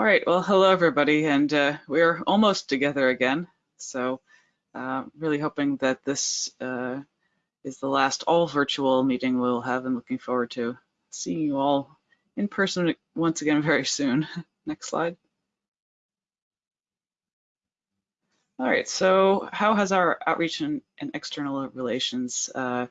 All right, well, hello everybody, and uh, we're almost together again. So uh, really hoping that this uh, is the last all virtual meeting we'll have and looking forward to seeing you all in person once again very soon. Next slide. All right, so how has our outreach and, and external relations uh,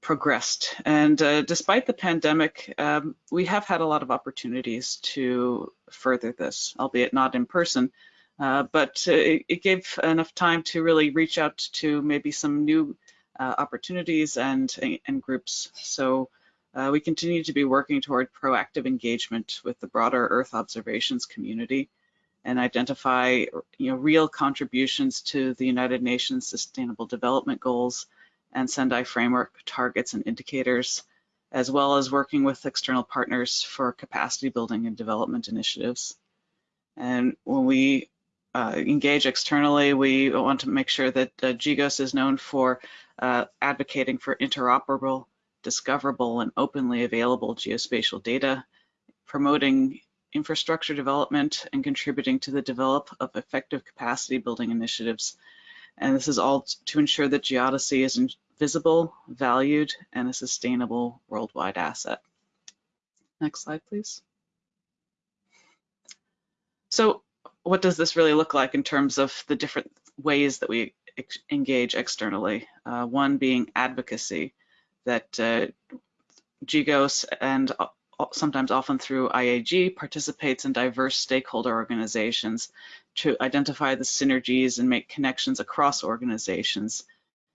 progressed? And uh, despite the pandemic, um, we have had a lot of opportunities to further this, albeit not in person, uh, but uh, it, it, gave enough time to really reach out to maybe some new uh, opportunities and, and groups. So uh, we continue to be working toward proactive engagement with the broader Earth observations community and identify you know, real contributions to the United Nations Sustainable Development Goals and Sendai framework targets and indicators, as well as working with external partners for capacity building and development initiatives. And when we uh, engage externally, we want to make sure that uh, is known for uh, advocating for interoperable, discoverable, and openly available geospatial data, promoting infrastructure development and contributing to the develop of effective capacity building initiatives. And this is all to ensure that geodesy is visible, valued, and a sustainable worldwide asset. Next slide, please. So what does this really look like in terms of the different ways that we ex engage externally? Uh, one being advocacy, that uh, and sometimes often through IAG, participates in diverse stakeholder organizations to identify the synergies and make connections across organizations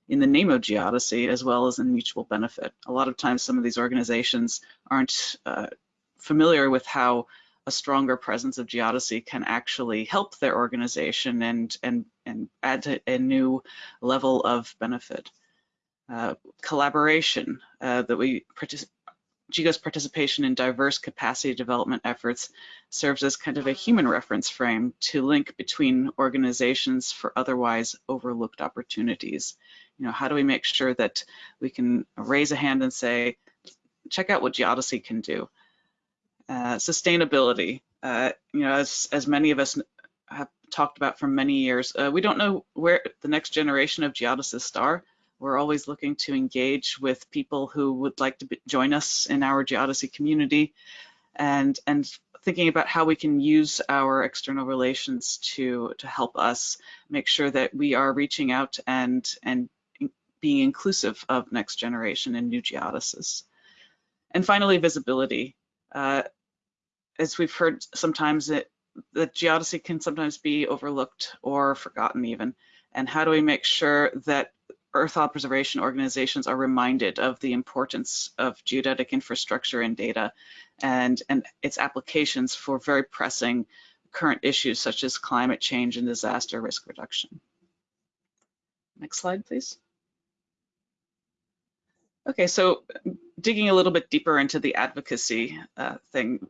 in the name of geodesy as well as in mutual benefit. A lot of times some of these organizations aren't uh, familiar with how a stronger presence of geodesy can actually help their organization and, and, and add to a new level of benefit. Uh, collaboration uh, that we GGOS participation in diverse capacity development efforts serves as kind of a human reference frame to link between organizations for otherwise overlooked opportunities. You know, how do we make sure that we can raise a hand and say, check out what Geodesy can do? Uh, sustainability, uh, you know, as, as many of us have talked about for many years, uh, we don't know where the next generation of geodesists are. We're always looking to engage with people who would like to be, join us in our geodesy community and, and thinking about how we can use our external relations to, to help us make sure that we are reaching out and, and being inclusive of next generation and new geodesists. And finally, visibility. Uh, as we've heard sometimes, it, the geodesy can sometimes be overlooked or forgotten even. And how do we make sure that Earth observation organizations are reminded of the importance of geodetic infrastructure and data and, and its applications for very pressing current issues such as climate change and disaster risk reduction. Next slide, please. Okay, so digging a little bit deeper into the advocacy uh, thing,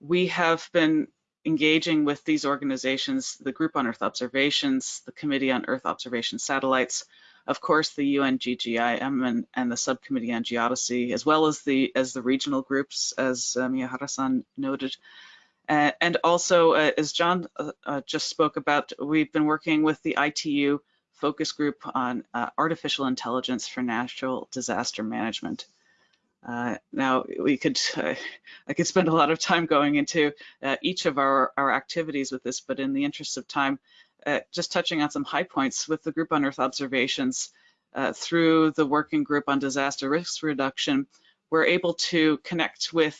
we have been engaging with these organizations, the Group on Earth Observations, the Committee on Earth Observation Satellites, of course, the UNGGIM and, and the Subcommittee on Geodesy, as well as the as the regional groups, as uh, Miyahara-san noted. Uh, and also, uh, as John uh, uh, just spoke about, we've been working with the ITU focus group on uh, artificial intelligence for natural disaster management. Uh, now we could, uh, I could spend a lot of time going into uh, each of our, our activities with this, but in the interest of time, uh, just touching on some high points with the group on Earth observations uh, through the working group on disaster risk reduction, we're able to connect with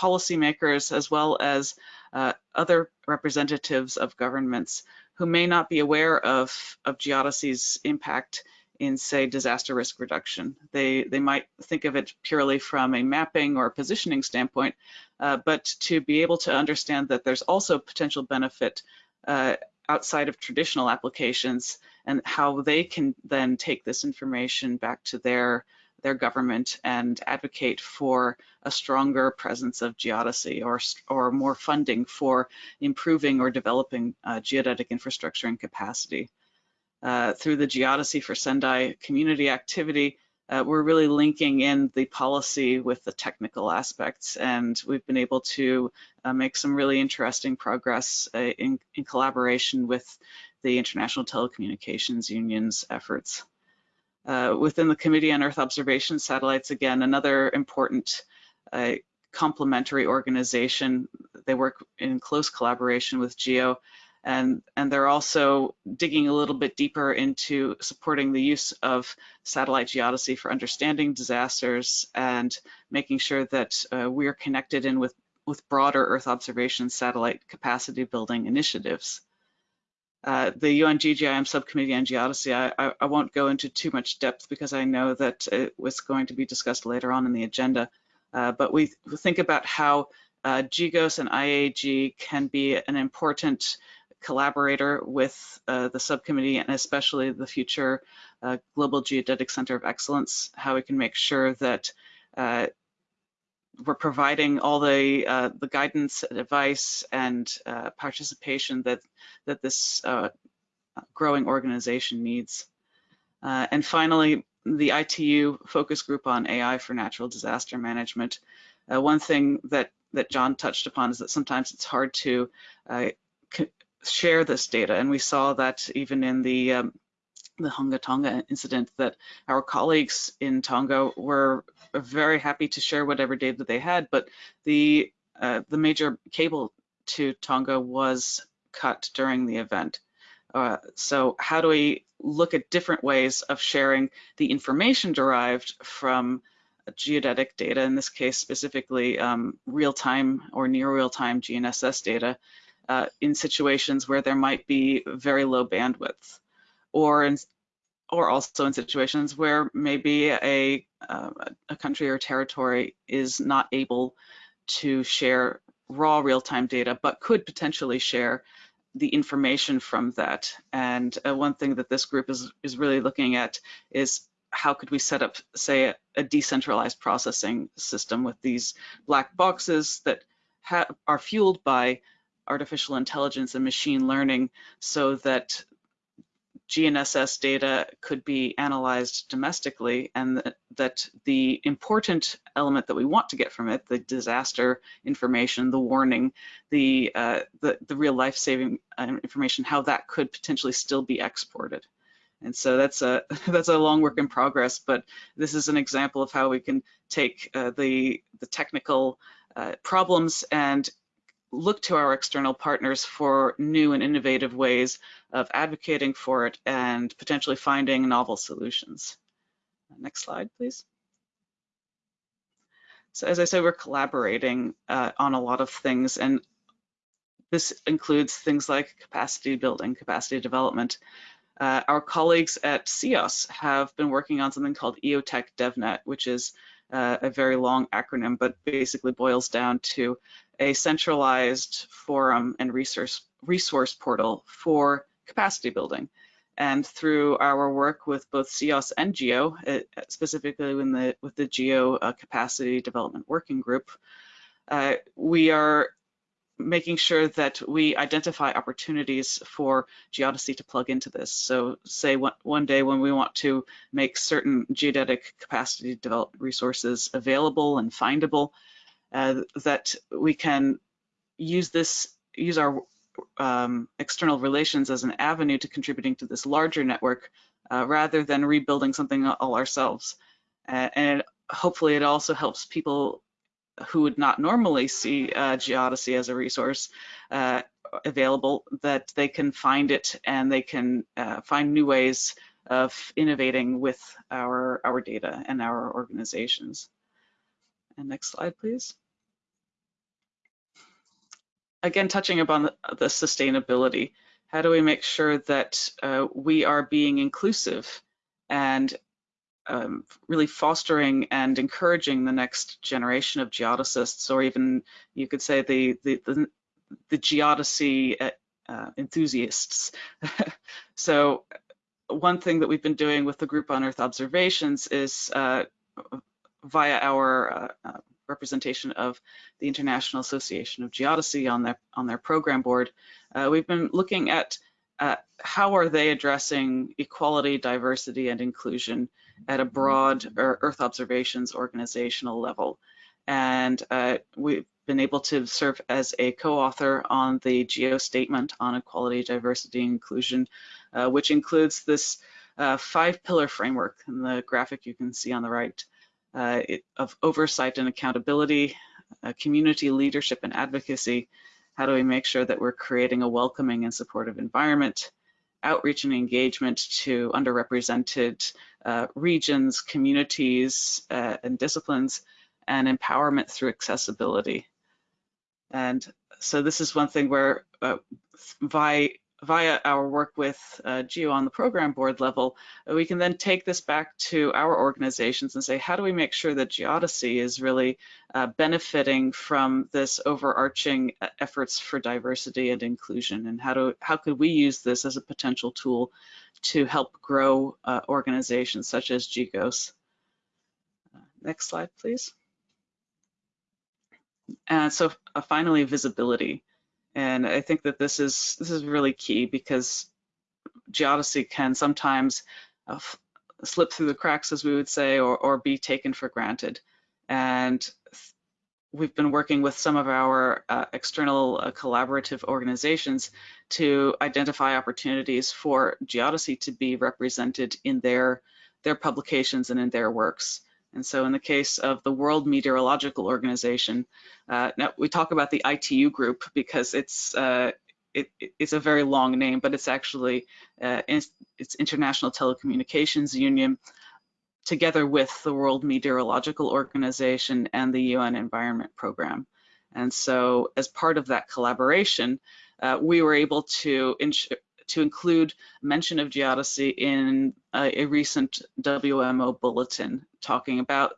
policymakers as well as uh, other representatives of governments who may not be aware of, of geodesy's impact in say disaster risk reduction. They, they might think of it purely from a mapping or positioning standpoint, uh, but to be able to understand that there's also potential benefit uh, outside of traditional applications and how they can then take this information back to their their government and advocate for a stronger presence of geodesy or, or more funding for improving or developing uh, geodetic infrastructure and capacity. Uh, through the Geodesy for Sendai community activity, uh, we're really linking in the policy with the technical aspects, and we've been able to uh, make some really interesting progress uh, in, in, collaboration with the International Telecommunications Union's efforts. Uh, within the Committee on Earth Observation Satellites, again, another important uh, complementary organization. They work in close collaboration with GEO and, and they're also digging a little bit deeper into supporting the use of satellite geodesy for understanding disasters and making sure that uh, we are connected in with, with broader Earth observation satellite capacity building initiatives. Uh, the UN GGIM subcommittee on geodesy, I, I, I, won't go into too much depth because I know that it was going to be discussed later on in the agenda, uh, but we think about how uh, and IAG can be an important collaborator with uh, the subcommittee and especially the future uh, Global Geodetic Center of Excellence, how we can make sure that uh, we're providing all the uh, the guidance, advice, and uh, participation that that this uh, growing organization needs. and finally, the ITU focus group on AI for natural disaster management. one thing that that John touched upon is that sometimes it's hard to share this data. And we saw that even in the um, the Hunga Tonga incident that our colleagues in Tonga were very happy to share whatever data they had, but the uh, the major cable to Tonga was cut during the event. Uh, so how do we look at different ways of sharing the information derived from geodetic data, in this case specifically um, real-time or near real-time GNSS data, uh, in situations where there might be very low bandwidth, or in, or also in situations where maybe a uh, a country or territory is not able to share raw real-time data, but could potentially share the information from that. And uh, one thing that this group is is really looking at is how could we set up, say, a, a decentralized processing system with these black boxes that are fueled by artificial intelligence and machine learning so that GNSS data could be analyzed domestically and that, that, the important element that we want to get from it, the disaster information, the warning, the, uh, the, the, real life-saving uh, information, how that could potentially still be exported. And so that's a that's a long work in progress, but this is an example of how we can take uh, the the technical uh, problems and look to our external partners for new and innovative ways of advocating for it and potentially finding novel solutions. Next slide, please. So as I said, we're collaborating uh, on a lot of things, and this includes things like capacity building, capacity development. Uh, our colleagues at CEOS have been working on something called EOTEC DevNet, which is uh, a very long acronym, but basically boils down to a centralized forum and resource, resource portal for capacity building. And through our work with both CEOS and GEO, specifically in the, with the GEO uh, Capacity Development Working Group, uh, we are making sure that we identify opportunities for geodesy to plug into this. So say one, day when we want to make certain geodetic capacity development resources available and findable, uh, that we can use this, use our um, external relations as an avenue to contributing to this larger network uh, rather than rebuilding something all ourselves. Uh, and hopefully it also helps people who would not normally see uh, geodesy as a resource uh, available, that they can find it and they can uh, find new ways of innovating with our, our data and our organizations. And next slide, please. Again, touching upon the, the sustainability, how do we make sure that uh, we are being inclusive and um, really fostering and encouraging the next generation of geodesists, or even you could say the the the, the geodesy uh, uh enthusiasts. so one thing that we've been doing with the group on Earth observations is uh, via our uh, uh, representation of the International Association of Geodesy on their on their program board. Uh, we've been looking at how are they addressing equality, diversity, and inclusion at a broad Earth observations organizational level. And uh, we've been able to serve as a co-author on the GEO statement on equality, diversity, and inclusion, uh, which includes this uh, five pillar framework in the graphic you can see on the right uh, it, of oversight and accountability, uh, community leadership and advocacy. How do we make sure that we're creating a welcoming and supportive environment? Outreach and engagement to underrepresented uh, regions, communities, uh, and disciplines, and empowerment through accessibility. And so this is one thing where uh, via, via our work with uh, GEO on the program board level, uh, we can then take this back to our organizations and say, how do we make sure that Geodesy is really uh, benefiting from this overarching uh, efforts for diversity and inclusion? And how, do, how could we use this as a potential tool to help grow uh, organizations such as GGOS? Uh, next slide, please. And so finally, visibility. And I think that this is this is really key because geodesy can sometimes uh, slip through the cracks, as we would say, or, or be taken for granted. And we've been working with some of our uh, external uh, collaborative organizations to identify opportunities for geodesy to be represented in their their publications and in their works. And so in the case of the World Meteorological Organization, uh, now we talk about the ITU group because it's uh, it, it's a very long name, but it's actually uh, it's International Telecommunications Union, together with the World Meteorological Organization and the UN Environment Program. And so as part of that collaboration, uh, we were able to to include mention of geodesy in a, a recent WMO bulletin talking about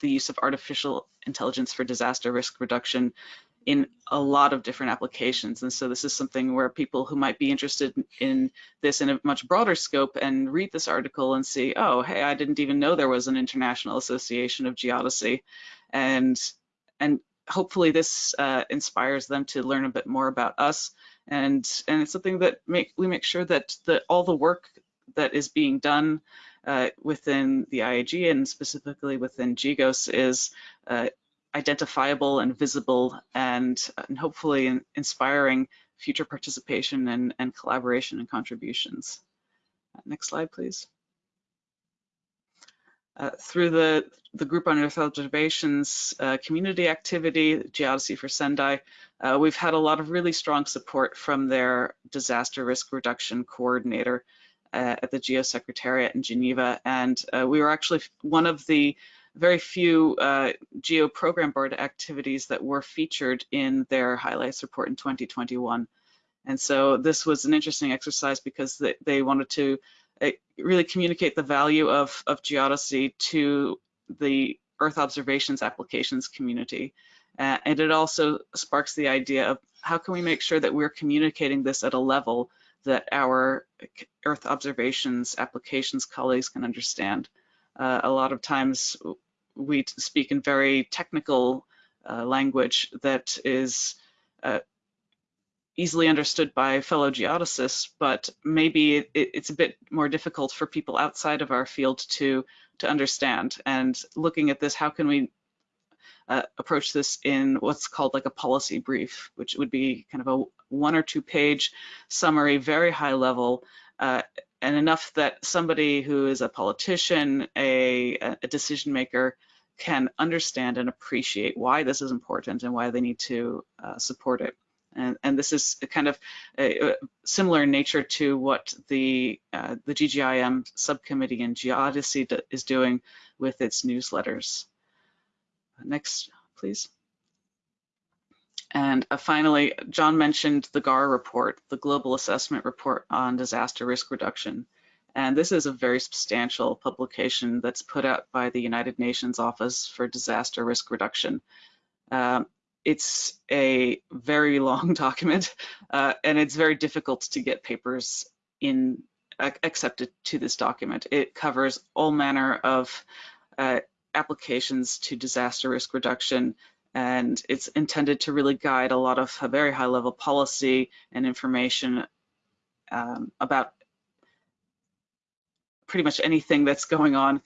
the use of artificial intelligence for disaster risk reduction in a lot of different applications. And so this is something where people who might be interested in this in a much broader scope and read this article and see, oh, hey, I didn't even know there was an International Association of Geodesy. And, and hopefully this uh, inspires them to learn a bit more about us and and it's something that make we make sure that the all the work that is being done uh, within the IAG and specifically within GGOS is uh, identifiable and visible and, and hopefully in, inspiring future participation and, and collaboration and contributions. Next slide, please. Uh, through the, the Group on Earth Observations uh, community activity, Geodesy for Sendai, uh, we've had a lot of really strong support from their disaster risk reduction coordinator uh, at the GEO Secretariat in Geneva. And uh, we were actually one of the very few GEO program board activities that were featured in their highlights report in 2021. And so this was an interesting exercise because they, they wanted to really communicate the value of, of geodesy to the Earth observations applications community. Uh, and it also sparks the idea of how can we make sure that we're communicating this at a level that our Earth observations applications colleagues can understand. Uh, a lot of times we speak in very technical uh, language that is uh, easily understood by fellow geodesists, but maybe it, it's a bit more difficult for people outside of our field to, to understand. And looking at this, how can we uh, approach this in what's called like a policy brief, which would be kind of a one or two page summary, very high level, uh, and enough that somebody who is a politician, a, a decision maker, can understand and appreciate why this is important and why they need to uh, support it. And, and this is kind of a, a similar in nature to what the, uh, the GGIM subcommittee in Geodesy is doing with its newsletters. Next, please. And uh, finally, John mentioned the GAR report, the Global Assessment Report on Disaster Risk Reduction. And this is a very substantial publication that's put out by the United Nations Office for Disaster Risk Reduction. Um, it's a very long document, uh, and it's very difficult to get papers in accepted to this document. It covers all manner of uh, applications to disaster risk reduction, and it's intended to really guide a lot of very high level policy and information um, about pretty much anything that's going on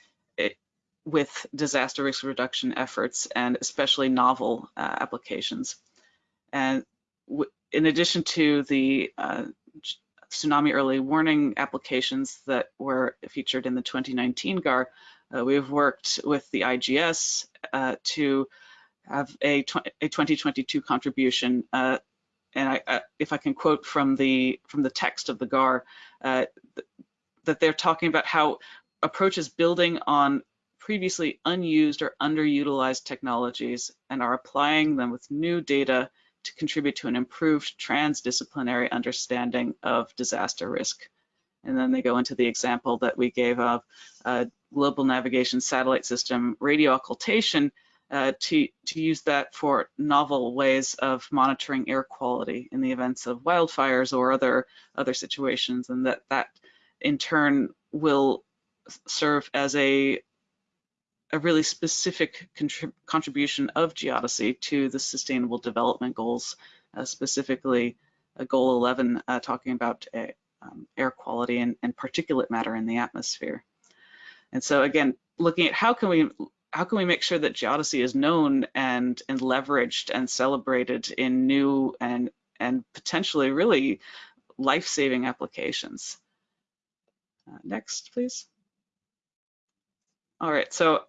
with disaster risk reduction efforts and especially novel uh, applications. And in addition to the uh, tsunami early warning applications that were featured in the 2019 GAR, uh, we've worked with the IGS uh, to have a, a 2022 contribution. Uh, and I, uh, if I can quote from the from the text of the GAR, uh, that they're talking about how approaches building on previously unused or underutilized technologies and are applying them with new data to contribute to an improved transdisciplinary understanding of disaster risk. And then they go into the example that we gave of a global navigation satellite system radio occultation uh, to, to use that for novel ways of monitoring air quality in the events of wildfires or other, other situations, and that that in turn will serve as a a really specific contrib contribution of Geodesy to the Sustainable Development Goals, uh, specifically uh, Goal 11, uh, talking about uh, um, air quality and, and, particulate matter in the atmosphere. And so again, looking at how can we how can we make sure that Geodesy is known and and leveraged and celebrated in new and and potentially really life-saving applications. Uh, next, please. All right, so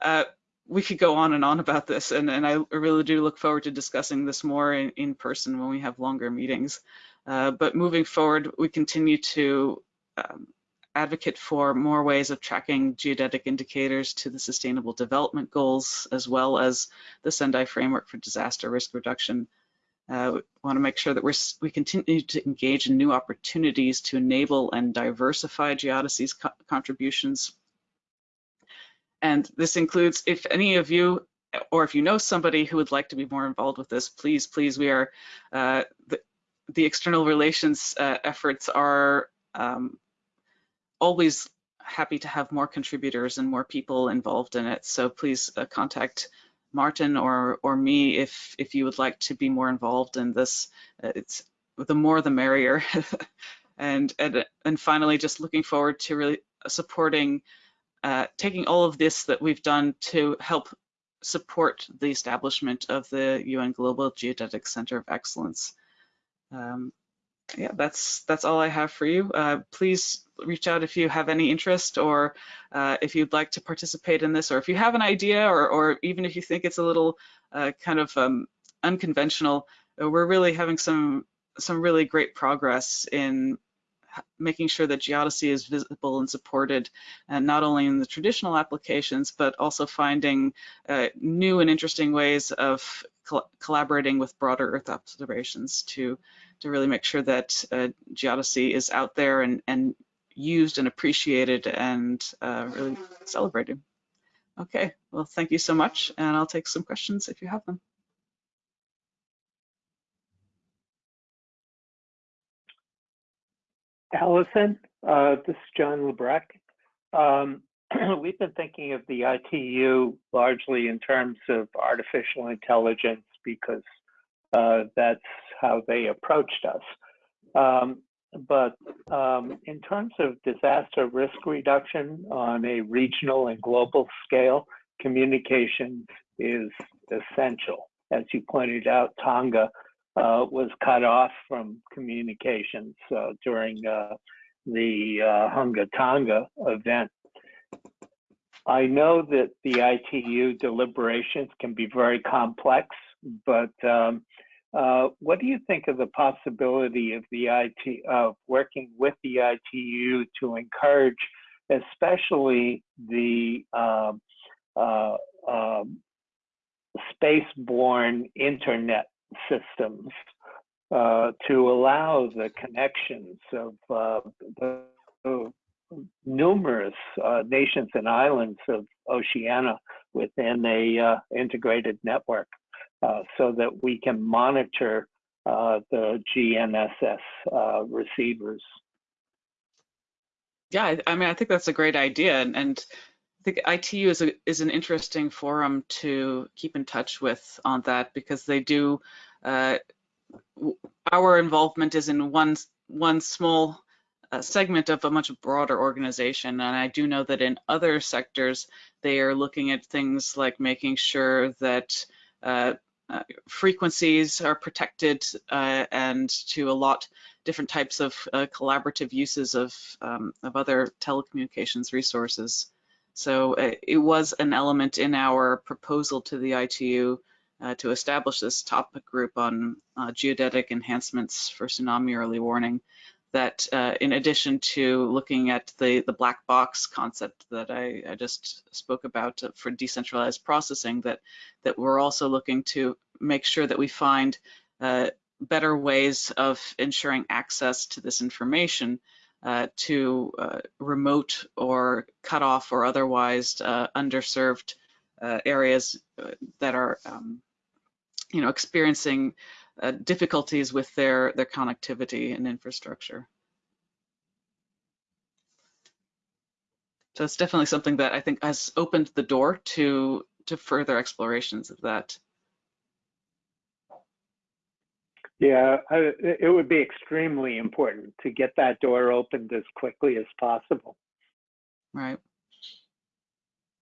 uh, we could go on and on about this, and, and I really do look forward to discussing this more in, in person when we have longer meetings. Uh, but moving forward, we continue to um, advocate for more ways of tracking geodetic indicators to the Sustainable Development Goals, as well as the Sendai Framework for Disaster Risk Reduction. Uh, we want to make sure that we're, we continue to engage in new opportunities to enable and diversify Geodesy's co contributions and this includes if any of you or if you know somebody who would like to be more involved with this, please, please, we are, uh, the, the, external relations uh, efforts are um, always happy to have more contributors and more people involved in it. So please uh, contact Martin or or me if if you would like to be more involved in this. Uh, it's the more the merrier. and, and and finally, just looking forward to really supporting uh, taking all of this that we've done to help support the establishment of the UN Global Geodetic Center of Excellence. Um, yeah, that's that's all I have for you. Uh, please reach out if you have any interest or uh, if you'd like to participate in this or if you have an idea or, or even if you think it's a little uh, kind of um, unconventional. Uh, we're really having some some really great progress in making sure that Geodesy is visible and supported, and not only in the traditional applications, but also finding uh, new and interesting ways of col collaborating with broader Earth observations to, to really make sure that uh, Geodesy is out there and, and used and appreciated and uh, really celebrated. Okay, well, thank you so much, and I'll take some questions if you have them. Allison, uh, this is John LaBrecque. Um, we've been thinking of the ITU largely in terms of artificial intelligence because uh, that's how they approached us. Um, but um, in terms of disaster risk reduction on a regional and global scale, communication is essential. As you pointed out, Tonga uh, was cut off from communications uh, during uh, the uh, Hunga Tonga event. I know that the ITU deliberations can be very complex, but um, uh, what do you think of the possibility of the IT of working with the ITU to encourage, especially the um, uh, um, space-borne internet systems uh, to allow the connections of uh, the, numerous uh, nations and islands of Oceania within a uh, integrated network uh, so that we can monitor uh, the GNSS receivers. Yeah, I mean, I think that's a great idea. And, and I think ITU is, a, is an interesting forum to keep in touch with on that because they do, uh, our involvement is in one, one small a segment of a much broader organization. And I do know that in other sectors, they are looking at things like making sure that uh, uh, frequencies are protected uh, and to a lot different types of uh, collaborative uses of, um, of other telecommunications resources. So uh, it was an element in our proposal to the ITU uh, to establish this topic group on uh, geodetic enhancements for tsunami early warning that uh, in addition to looking at the, the black box concept that I, I just spoke about for decentralized processing, that, that we're also looking to make sure that we find uh, better ways of ensuring access to this information uh, to uh, remote or cut off or otherwise uh, underserved uh, areas that are, um, you know, experiencing uh, difficulties with their, their connectivity and infrastructure. So it's definitely something that I think has opened the door to, to further explorations of that. Yeah, I, it would be extremely important to get that door opened as quickly as possible. Right.